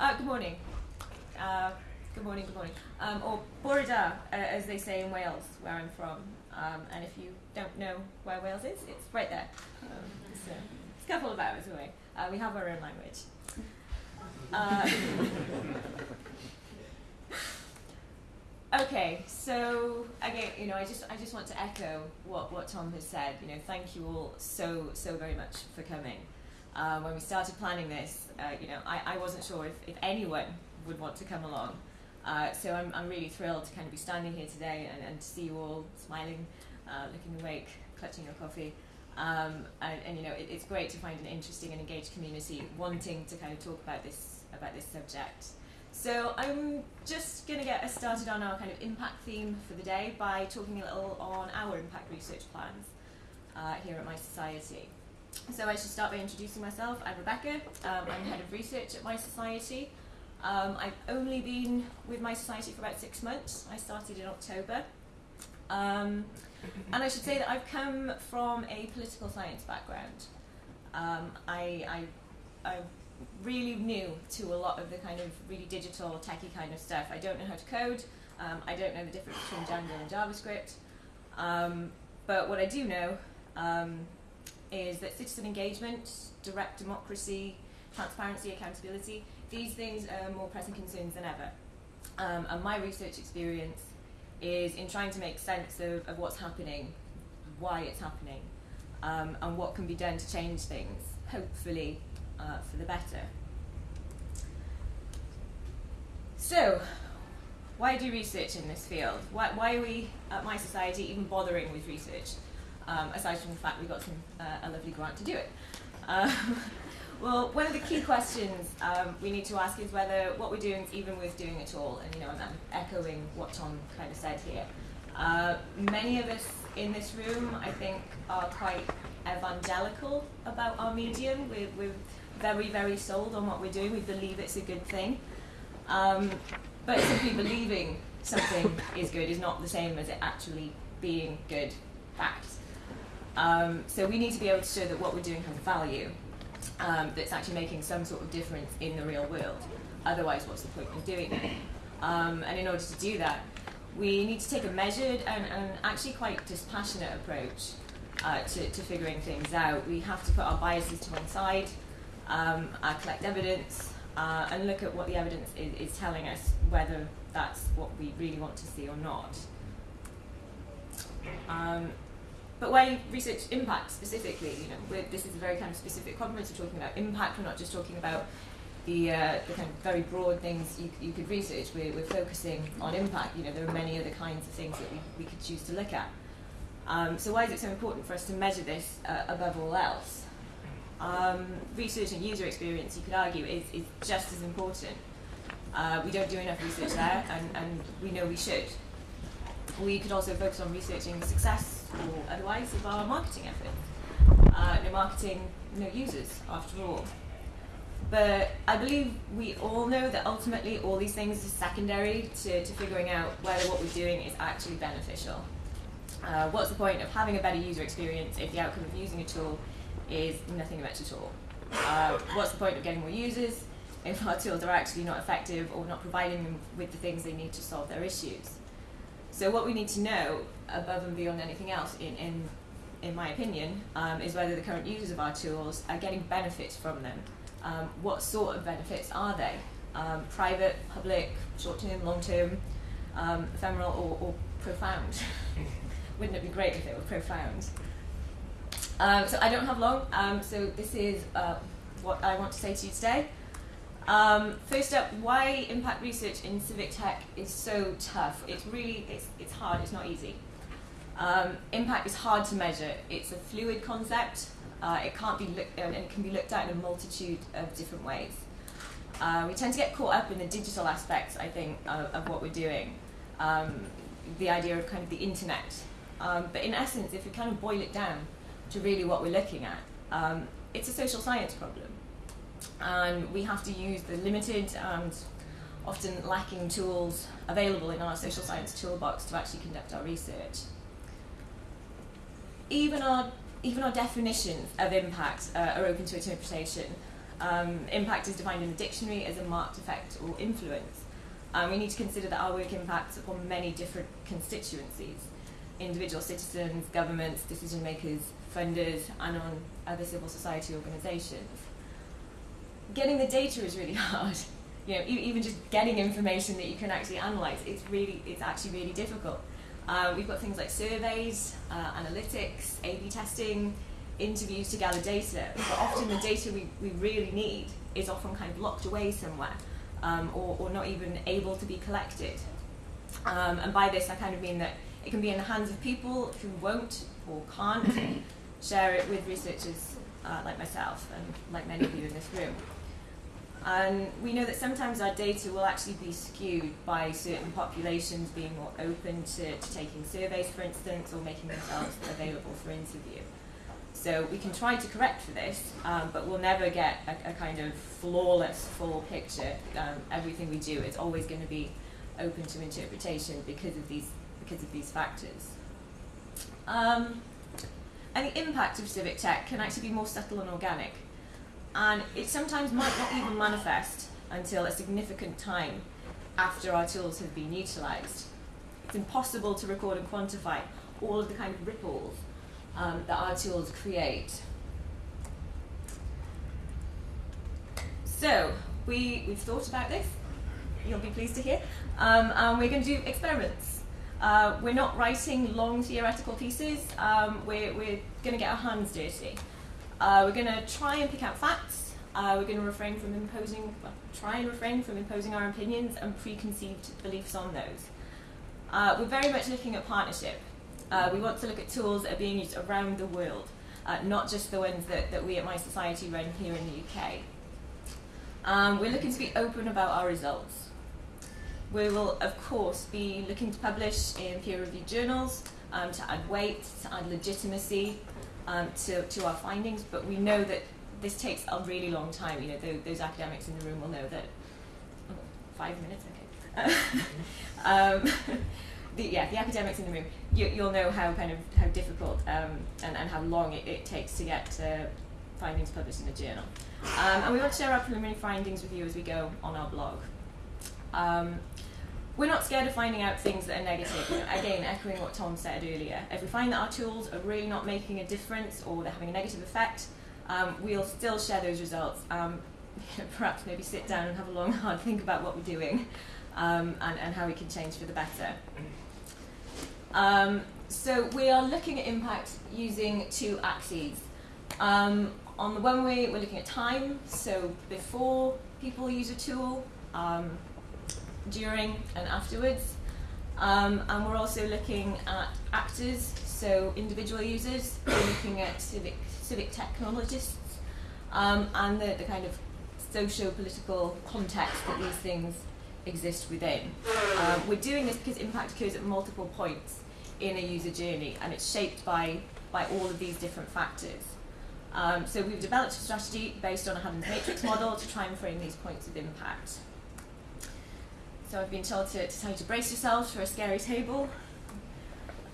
Uh, good morning. Uh, good morning, good morning. Um, or Bore da, uh, as they say in Wales, where I'm from. Um, and if you don't know where Wales is, it's right there. Um, so it's a couple of hours away. Uh, we have our own language. Uh, okay, so again, you know, I just I just want to echo what, what Tom has said. You know, thank you all so so very much for coming. Uh, when we started planning this, uh, you know, I, I wasn't sure if, if anyone would want to come along. Uh, so I'm, I'm really thrilled to kind of be standing here today and, and to see you all smiling, uh, looking awake, clutching your coffee. Um, and, and, you know, it, it's great to find an interesting and engaged community wanting to kind of talk about this about this subject. So I'm just going to get us started on our kind of impact theme for the day by talking a little on our impact research plans uh, here at mySociety. So I should start by introducing myself. I'm Rebecca. Um, I'm head of research at mySociety. Um, I've only been with mySociety for about six months. I started in October. Um, and I should say that I've come from a political science background. Um, I, I, I'm really new to a lot of the kind of really digital, techie kind of stuff. I don't know how to code. Um, I don't know the difference between Django and JavaScript. Um, but what I do know is that citizen engagement, direct democracy, transparency, accountability, these things are more pressing concerns than ever. Um, and my research experience is in trying to make sense of, of what's happening, why it's happening, um, and what can be done to change things, hopefully uh, for the better. So, why do research in this field? Why, why are we at mySociety even bothering with research? Um, aside from the fact we got some, uh, a lovely grant to do it. Um, well, one of the key questions um, we need to ask is whether what we're doing is even worth doing at all. And you know, I'm, echoing what Tom kind of said here. Uh, many of us in this room, I think, are quite evangelical about our medium. We're, we're very, very sold on what we're doing. We believe it's a good thing. Um, but simply believing something is good is not the same as it actually being good fact. Um, so we need to be able to show that what we're doing has value, um, that's actually making some sort of difference in the real world. Otherwise, what's the point of doing it? Um, and in order to do that, we need to take a measured and, and actually quite dispassionate approach uh, to, to, figuring things out. We have to put our biases to one side, um, uh, collect evidence, uh, and look at what the evidence is, is telling us, whether that's what we really want to see or not. Um, but why research impact specifically? You know, this is a very kind of specific conference. We're talking about impact. We're not just talking about the, uh, the kind of very broad things you, you could research. We're, we're focusing on impact. You know, there are many other kinds of things that we, we could choose to look at. Um, so why is it so important for us to measure this uh, above all else? Um, research and user experience, you could argue, is, is just as important. Uh, we don't do enough research there, and, and we know we should. We could also focus on researching success or otherwise of our marketing efforts. Uh, no marketing, no users, after all. But I believe we all know that ultimately all these things are secondary to, to figuring out whether what we're doing is actually beneficial. Uh, what's the point of having a better user experience if the outcome of using a tool is nothing much at all? Uh, what's the point of getting more users if our tools are actually not effective or not providing them with the things they need to solve their issues? So what we need to know, above and beyond anything else, in, in, in my opinion, um, is whether the current users of our tools are getting benefits from them. Um, what sort of benefits are they? Um, private, public, short-term, long-term, um, ephemeral, or, or profound? Wouldn't it be great if it were profound? Um, so I don't have long, um, so this is uh, what I want to say to you today. Um, first up, why impact research in civic tech is so tough. It's really, it's, it's hard, it's not easy. Um, impact is hard to measure. It's a fluid concept. Uh, it can't be looked, and it can be looked at in a multitude of different ways. Uh, we tend to get caught up in the digital aspects, I think, of, of what we're doing. Um, the idea of kind of the internet. Um, but in essence, if we kind of boil it down to really what we're looking at, um, it's a social science problem and we have to use the limited and often lacking tools available in our social science toolbox to actually conduct our research. Even our, even our definitions of impact uh, are open to interpretation. Um, impact is defined in the dictionary as a marked effect or influence. Um, we need to consider that our work impacts upon many different constituencies individual citizens, governments, decision makers, funders, and on other civil society organisations. Getting the data is really hard. You know, e- even just getting information that you can actually analyse, it's really, it's actually really difficult. Uh, we've got things like surveys, uh, analytics, A/B testing, interviews to gather data, but often the data we, we really need is often kind of locked away somewhere um, or, or not even able to be collected. Um, and by this, I kind of mean that it can be in the hands of people who won't or can't share it with researchers uh, like myself and like many of you in this room. And we know that sometimes our data will actually be skewed by certain populations being more open to, to taking surveys, for instance, or making themselves available for interview. So we can try to correct for this, um, but we'll never get a, a, kind of flawless full picture. Um, everything we do is always going to be open to interpretation because of these because of these factors. Um, and the impact of civic tech can actually be more subtle and organic, and it sometimes might not even manifest until a significant time after our tools have been utilised. It's impossible to record and quantify all of the kind of ripples um, that our tools create. So, we, we've thought about this, you'll be pleased to hear, um, and we're going to do experiments. Uh, we're not writing long theoretical pieces, um, we're, we're going to get our hands dirty. Uh, we're going to try and pick out facts, uh, we're going to refrain from imposing, well, try and refrain from imposing our opinions and preconceived beliefs on those. Uh, we're very much looking at partnership. Uh, we want to look at tools that are being used around the world, uh, not just the ones that, that we at mySociety run here in the UK. Um, we're looking to be open about our results. We will, of course, be looking to publish in peer-reviewed journals um, to add weight, to add legitimacy um, to, to our findings, but we know that this takes a really long time. You know, those, academics in the room will know that. Oh, five minutes, okay. um, the, yeah, the academics in the room, you, you'll know how kind of how difficult um, and, and how long it, it takes to get uh, findings published in a journal. Um, and we want to share our preliminary findings with you as we go on our blog. We're not scared of finding out things that are negative. Again, echoing what Tom said earlier, if we find that our tools are really not making a difference or they're having a negative effect, um, we'll still share those results. Um, perhaps maybe sit down and have a long, hard think about what we're doing um, and, and how we can change for the better. Um, so we are looking at impact using two axes. Um, on the one way, we're looking at time, so before people use a tool, um, during and afterwards. Um, and we're also looking at actors, so individual users. We're looking at civic, civic technologists um, and the, the kind of socio-political context that these things exist within. Um, we're doing this because impact occurs at multiple points in a user journey and it's shaped by, by all of these different factors. Um, so we've developed a strategy based on a Haddon's matrix model to try and frame these points of impact. So I've been told to, to tell you to brace yourselves for a scary table.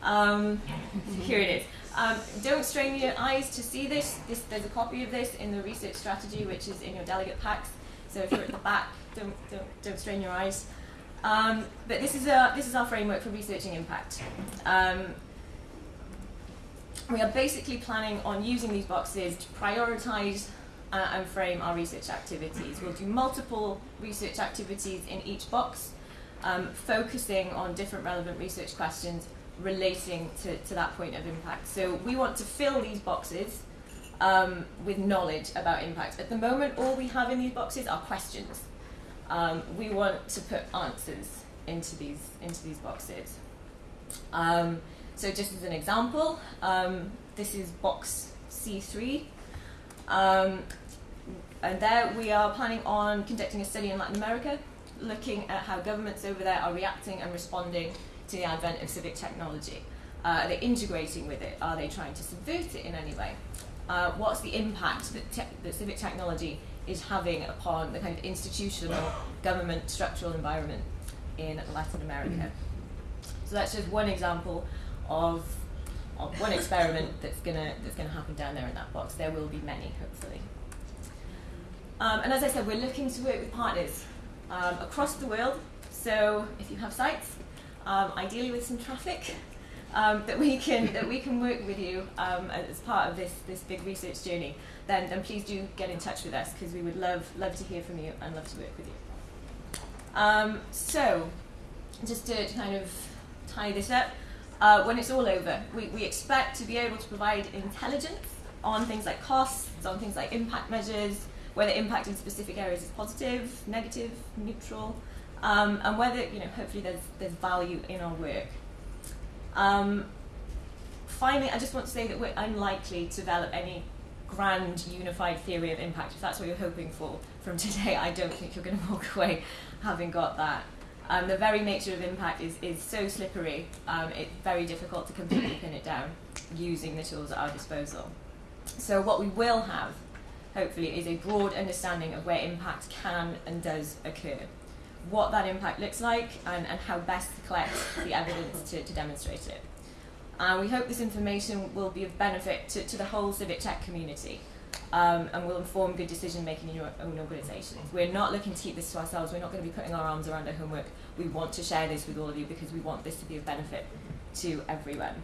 Um, here it is. Um, don't strain your eyes to see this. this. There's a copy of this in the research strategy, which is in your delegate packs. So if you're at the back, don't, don't, don't strain your eyes. Um, but this is, a, this is our framework for researching impact. Um, we are basically planning on using these boxes to prioritize uh, and frame our research activities. We'll do multiple research activities in each box, um, focusing on different relevant research questions relating to, to that point of impact. So we want to fill these boxes um, with knowledge about impact. At the moment, all we have in these boxes are questions. Um, we want to put answers into these into these boxes. Um, so just as an example, um, this is box C3. Um, and there we are planning on conducting a study in Latin America, looking at how governments over there are reacting and responding to the advent of civic technology. Uh, are they integrating with it? Are they trying to subvert it in any way? Uh, what's the impact that, that civic technology is having upon the kind of institutional government structural environment in Latin America? So that's just one example of one experiment that's gonna that's gonna happen down there in that box. There will be many, hopefully. Um, and as I said, we're looking to work with partners um, across the world. So if you have sites, um, ideally with some traffic, um, that we can that we can work with you um, as part of this this big research journey, then then please do get in touch with us because we would love love to hear from you and love to work with you. Um, so, just to kind of tie this up, uh, when it's all over, we, we expect to be able to provide intelligence on things like costs, on things like impact measures, whether impact in specific areas is positive, negative, neutral, um, and whether you know hopefully there's there's value in our work. Um, finally, I just want to say that we're unlikely to develop any grand unified theory of impact. If that's what you're hoping for from today, I don't think you're going to walk away having got that. Um, the very nature of impact is, is so slippery, um, it's very difficult to completely pin it down using the tools at our disposal. So, what we will have, hopefully, is a broad understanding of where impact can and does occur, what that impact looks like, and, and how best to collect the evidence to, to demonstrate it. And we hope this information will be of benefit to, to the whole civic tech community um, and will inform good decision making in your own organisations. We're not looking to keep this to ourselves, we're not going to be putting our arms around our homework. We want to share this with all of you because we want this to be of benefit to everyone.